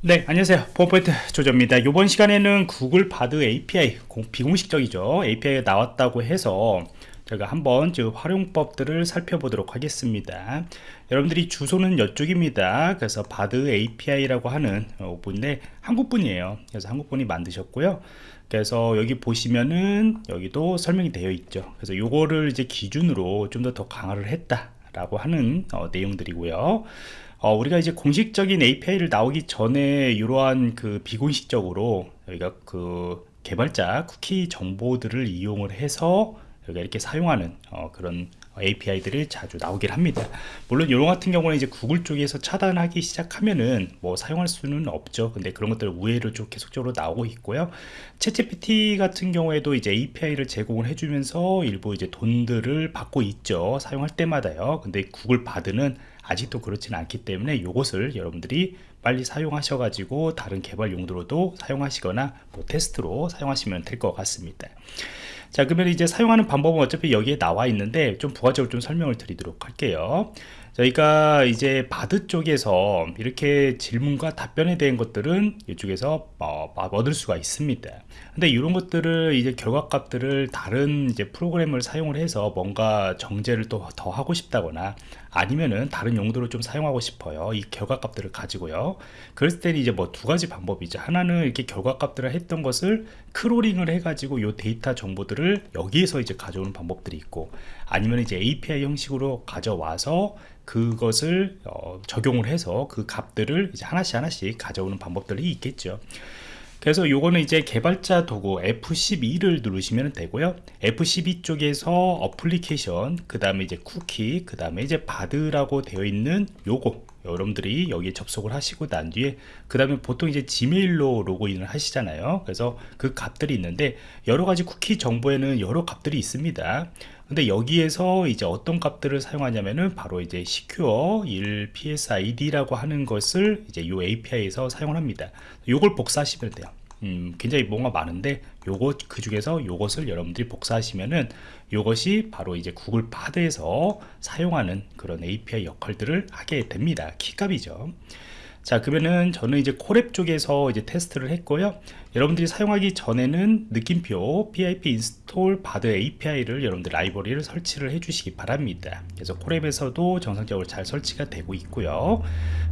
네 안녕하세요. 포인트 조조입니다. 이번 시간에는 구글 바드 API 비공식적이죠. API가 나왔다고 해서 제가 한번 그 활용법들을 살펴보도록 하겠습니다. 여러분들이 주소는 이쪽입니다. 그래서 바드 API라고 하는 분인데 한국분이에요. 그래서 한국분이 만드셨고요. 그래서 여기 보시면은 여기도 설명이 되어 있죠. 그래서 요거를 이제 기준으로 좀 더더 강화를 했다 라고 하는 어, 내용들이고요 어, 우리가 이제 공식적인 API를 나오기 전에 이러한 그 비공식적으로 여기가 그 개발자 쿠키 정보들을 이용을 해서 여기가 이렇게 사용하는 어, 그런 API들이 자주 나오긴 합니다. 물론 이런 같은 경우는 이제 구글 쪽에서 차단하기 시작하면은 뭐 사용할 수는 없죠. 근데 그런 것들 우회로 좀 계속적으로 나오고 있고요. 챗GPT 같은 경우에도 이제 API를 제공을 해주면서 일부 이제 돈들을 받고 있죠. 사용할 때마다요. 근데 구글 바드는 아직도 그렇지는 않기 때문에 이것을 여러분들이 빨리 사용하셔 가지고 다른 개발 용도로도 사용하시거나 뭐 테스트로 사용하시면 될 것 같습니다. 자 그러면 이제 사용하는 방법은 어차피 여기에 나와 있는데 좀 부가적으로 좀 설명을 드리도록 할게요 저희가 이제 바드 쪽에서 이렇게 질문과 답변에 대한 것들은 이쪽에서 어, 얻을 수가 있습니다. 근데 이런 것들을 이제 결과값들을 다른 이제 프로그램을 사용을 해서 뭔가 정제를 또 더 하고 싶다거나 아니면은 다른 용도로 좀 사용하고 싶어요. 이 결과값들을 가지고요. 그랬을 때는 이제 뭐 두 가지 방법이죠. 하나는 이렇게 결과값들을 했던 것을 crawling을 해 가지고 이 데이터 정보들을 여기에서 이제 가져오는 방법들이 있고 아니면 이제 API 형식으로 가져와서 그것을 어, 적용을 해서 그 값들을 이제 하나씩 하나씩 가져오는 방법들이 있겠죠. 그래서 요거는 이제 개발자 도구 F12를 누르시면 되고요. F12 쪽에서 어플리케이션 그 다음에 이제 쿠키 그 다음에 이제 바드라고 되어 있는 요거 여러분들이 여기에 접속을 하시고 난 뒤에 그 다음에 보통 이제 지메일로 로그인을 하시잖아요. 그래서 그 값들이 있는데 여러 가지 쿠키 정보에는 여러 값들이 있습니다 근데 여기에서 이제 어떤 값들을 사용하냐면은 바로 이제 secure 1 psid라고 하는 것을 이제 이 API에서 사용을 합니다. 요걸 복사하시면 돼요. 음, 굉장히 뭔가 많은데 요거 그 중에서 요것을 여러분들이 복사하시면은 요것이 바로 이제 Google Bard에서 사용하는 그런 API 역할들을 하게 됩니다. 키값이죠. 자 그러면은 저는 이제 Colab 쪽에서 이제 테스트를 했고요 여러분들이 사용하기 전에는 느낌표 pip install bard API를 여러분들 라이브러리를 설치를 해 주시기 바랍니다. 그래서 Colab에서도 정상적으로 잘 설치가 되고 있고요.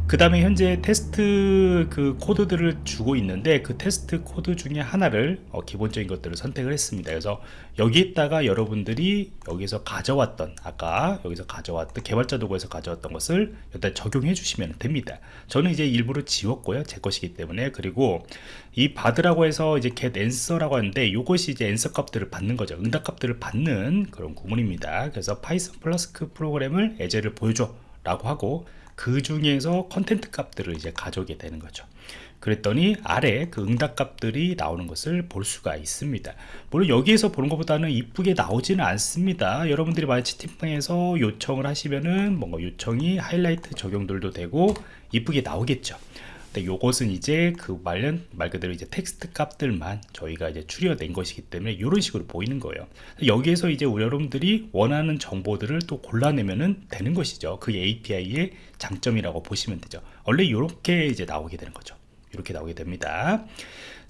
그 다음에 현재 테스트 그 코드들을 주고 있는데 그 테스트 코드 중에 하나를 어, 기본적인 것들을 선택을 했습니다. 그래서 여기에다가 여러분들이 여기서 가져왔던 아까 여기서 가져왔던 개발자 도구에서 가져왔던 것을 일단 적용해 주시면 됩니다. 저는 이제 일부러 지웠고요. 제 것이기 때문에. 그리고 이 Bard라고 해서 이제 get answer라고 하는데 이것이 이제 answer 값들을 받는 거죠. 응답 값들을 받는 그런 구문입니다. 그래서 Python 플러스 그 프로그램을 예제를 보여줘 라고 하고 그 중에서 content 값들을 이제 가져오게 되는 거죠. 그랬더니 아래 그 응답 값들이 나오는 것을 볼 수가 있습니다. 물론 여기에서 보는 것보다는 이쁘게 나오지는 않습니다. 여러분들이 만약 채팅방에서 요청을 하시면은 뭔가 요청이 하이라이트 적용들도 되고 이쁘게 나오겠죠 근데 요것은 이제 그 말년 말 그대로 이제 텍스트 값들만 저희가 이제 추려낸 것이기 때문에 이런 식으로 보이는 거예요. 여기에서 이제 여러분들이 원하는 정보들을 또 골라내면은 되는 것이죠. 그 API의 장점이라고 보시면 되죠. 원래 이렇게 이제 나오게 되는 거죠. 이렇게 나오게 됩니다.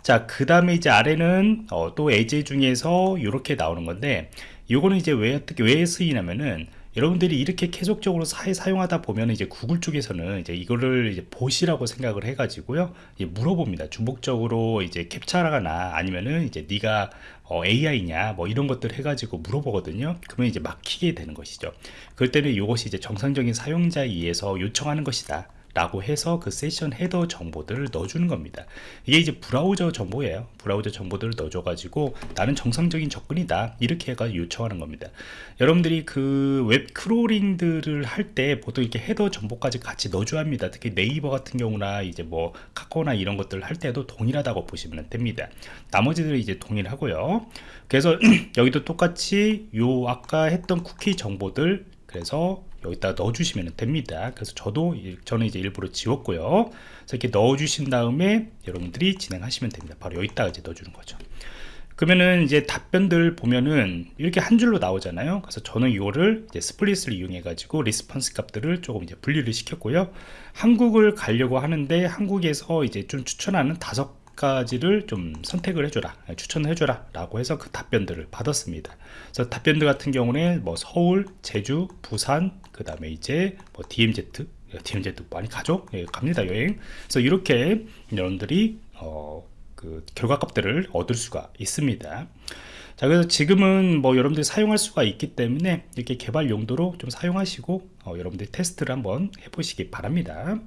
자 그 다음에 이제 아래는 어, 또 예제 중에서 이렇게 나오는 건데 이거는 이제 왜 어떻게 왜 쓰이냐면은 여러분들이 이렇게 계속적으로 사, 사용하다 보면 이제 구글 쪽에서는 이제 이거를 이제 보시라고 생각을 해가지고요. 물어봅니다. 중복적으로 이제 캡처하거나 아니면은 이제 네가 어, AI냐 뭐 이런 것들 해가지고 물어보거든요. 그러면 이제 막히게 되는 것이죠. 그럴 때는 이것이 이제 정상적인 사용자에 의해서 요청하는 것이다 라고 해서 그 session header 정보들을 넣어주는 겁니다. 이게 이제 브라우저 정보예요. 브라우저 정보들을 넣어줘 가지고 나는 정상적인 접근이다. 이렇게 해가 요청하는 겁니다. 여러분들이 그 웹 crawling들을 할 때 보통 이렇게 header 정보까지 같이 넣어줘야 합니다. 특히 네이버 같은 경우나 이제 뭐 카카오나 이런 것들을 할 때도 동일하다고 보시면 됩니다. 나머지들은 이제 동일하고요. 그래서 여기도 똑같이 요 아까 했던 쿠키 정보들 그래서 여기다 넣어주시면 됩니다. 그래서 저도 저는 이제 일부러 지웠고요. 그래서 이렇게 넣어주신 다음에 여러분들이 진행하시면 됩니다. 바로 여기다가 이제 넣어주는 거죠. 그러면은 이제 답변들 보면은 이렇게 한 줄로 나오잖아요. 그래서 저는 이거를 이제 split을 이용해 가지고 response 값들을 조금 이제 분리를 시켰고요. 한국을 가려고 하는데 한국에서 이제 좀 추천하는 다섯 가지를 좀 선택을 해줘라 추천을 해줘라 라고 해서 그 답변들을 받았습니다. 그래서 답변들 같은 경우는 뭐 서울 제주 부산 그 다음에 이제 뭐 DMZ DMZ 많이 가죠? 예, 갑니다 여행. 그래서 이렇게 여러분들이 어, 그 결과값들을 얻을 수가 있습니다. 자 그래서 지금은 뭐 여러분들이 사용할 수가 있기 때문에 이렇게 개발 용도로 좀 사용하시고 어, 여러분들이 테스트를 한번 해보시기 바랍니다